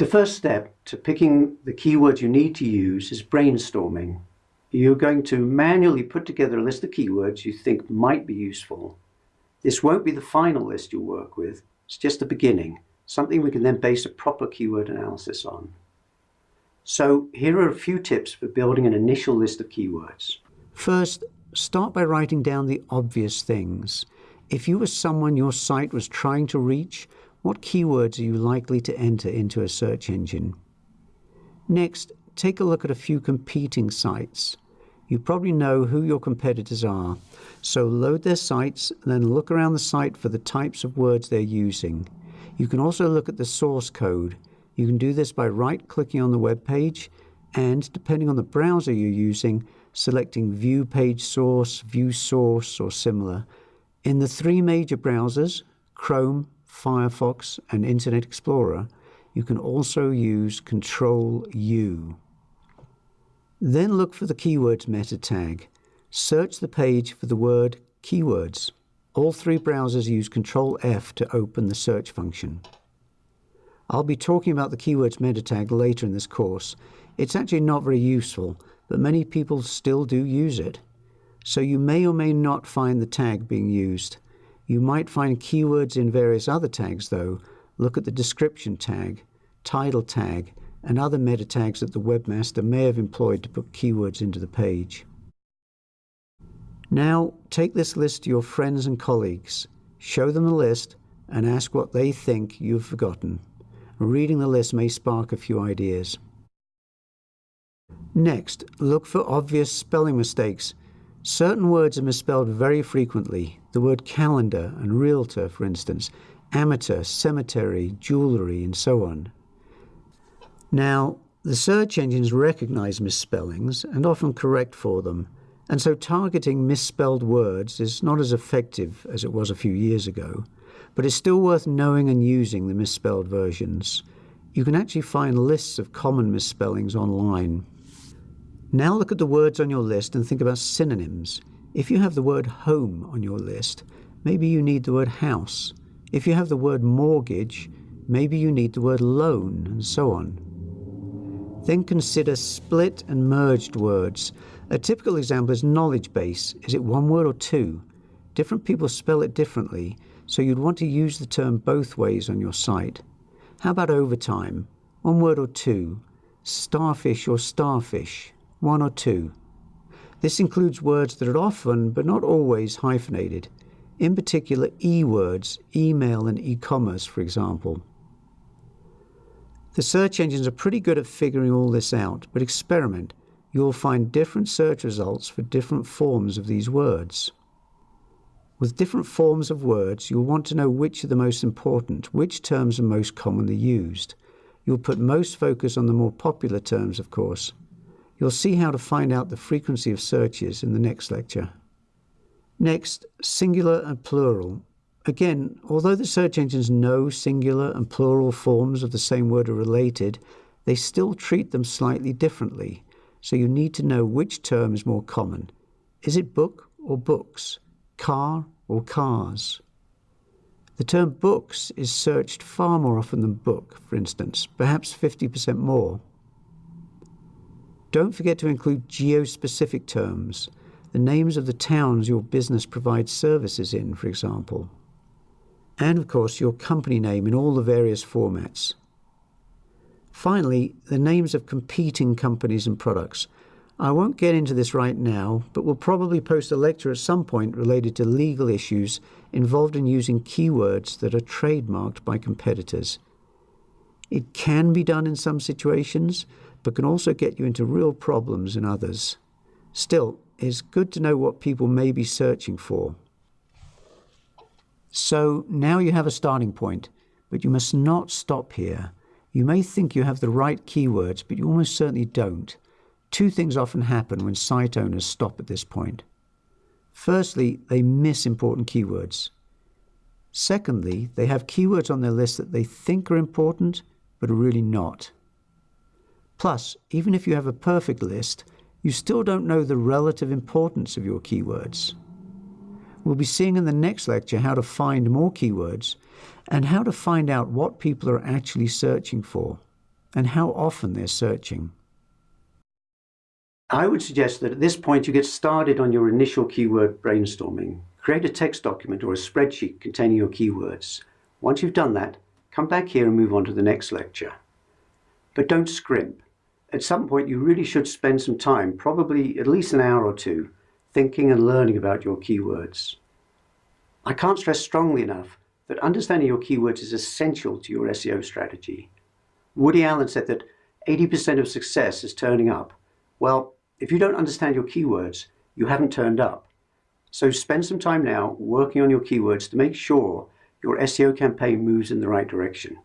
The first step to picking the keywords you need to use is brainstorming. You're going to manually put together a list of keywords you think might be useful. This won't be the final list you'll work with, it's just the beginning, something we can then base a proper keyword analysis on. So here are a few tips for building an initial list of keywords. First, start by writing down the obvious things. If you were someone your site was trying to reach, what keywords are you likely to enter into a search engine? Next, take a look at a few competing sites. You probably know who your competitors are, so load their sites then look around the site for the types of words they're using. You can also look at the source code. You can do this by right-clicking on the web page and, depending on the browser you're using, selecting View Page Source, View Source, or similar. In the three major browsers, Chrome, Firefox, and Internet Explorer, you can also use Control U. Then look for the keywords meta tag. Search the page for the word keywords. All three browsers use Control F to open the search function. I'll be talking about the keywords meta tag later in this course. It's actually not very useful, but many people still do use it. So you may or may not find the tag being used. You might find keywords in various other tags though. Look at the description tag, title tag, and other meta tags that the webmaster may have employed to put keywords into the page. Now, take this list to your friends and colleagues, show them the list, and ask what they think you've forgotten. Reading the list may spark a few ideas. Next, look for obvious spelling mistakes. Certain words are misspelled very frequently. The word calendar and realtor, for instance, amateur, cemetery, jewellery, and so on. Now, the search engines recognize misspellings and often correct for them, and so targeting misspelled words is not as effective as it was a few years ago, but it's still worth knowing and using the misspelled versions. You can actually find lists of common misspellings online. Now look at the words on your list and think about synonyms. If you have the word home on your list, maybe you need the word house. If you have the word mortgage, maybe you need the word loan, and so on. Then consider split and merged words. A typical example is knowledge base. Is it one word or two? Different people spell it differently, so you'd want to use the term both ways on your site. How about overtime? One word or two? Starfish or starfish? one or two. This includes words that are often, but not always, hyphenated. In particular, e-words, email and e-commerce, for example. The search engines are pretty good at figuring all this out, but experiment. You'll find different search results for different forms of these words. With different forms of words, you'll want to know which are the most important, which terms are most commonly used. You'll put most focus on the more popular terms, of course. You'll see how to find out the frequency of searches in the next lecture. Next, singular and plural. Again, although the search engines know singular and plural forms of the same word are related, they still treat them slightly differently, so you need to know which term is more common. Is it book or books? Car or cars? The term books is searched far more often than book, for instance, perhaps 50% more. Don't forget to include geo-specific terms, the names of the towns your business provides services in, for example. And of course, your company name in all the various formats. Finally, the names of competing companies and products. I won't get into this right now, but we'll probably post a lecture at some point related to legal issues involved in using keywords that are trademarked by competitors. It can be done in some situations, but can also get you into real problems in others. Still, it's good to know what people may be searching for. So now you have a starting point, but you must not stop here. You may think you have the right keywords, but you almost certainly don't. Two things often happen when site owners stop at this point. Firstly, they miss important keywords. Secondly, they have keywords on their list that they think are important, but are really not. Plus, even if you have a perfect list, you still don't know the relative importance of your keywords. We'll be seeing in the next lecture how to find more keywords and how to find out what people are actually searching for. and how often they're searching. I would suggest that at this point you get started on your initial keyword brainstorming. Create a text document or a spreadsheet containing your keywords. Once you've done that, come back here and move on to the next lecture. But don't scrimp. At some point you really should spend some time, probably at least an hour or two, thinking and learning about your keywords. I can't stress strongly enough that understanding your keywords is essential to your SEO strategy. Woody Allen said that 80% of success is turning up. Well, if you don't understand your keywords, you haven't turned up. So spend some time now working on your keywords to make sure your SEO campaign moves in the right direction.